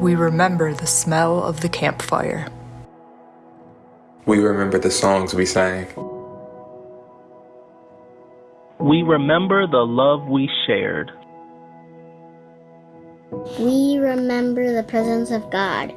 We remember the smell of the campfire. We remember the songs we sang. We remember the love we shared. We remember the presence of God.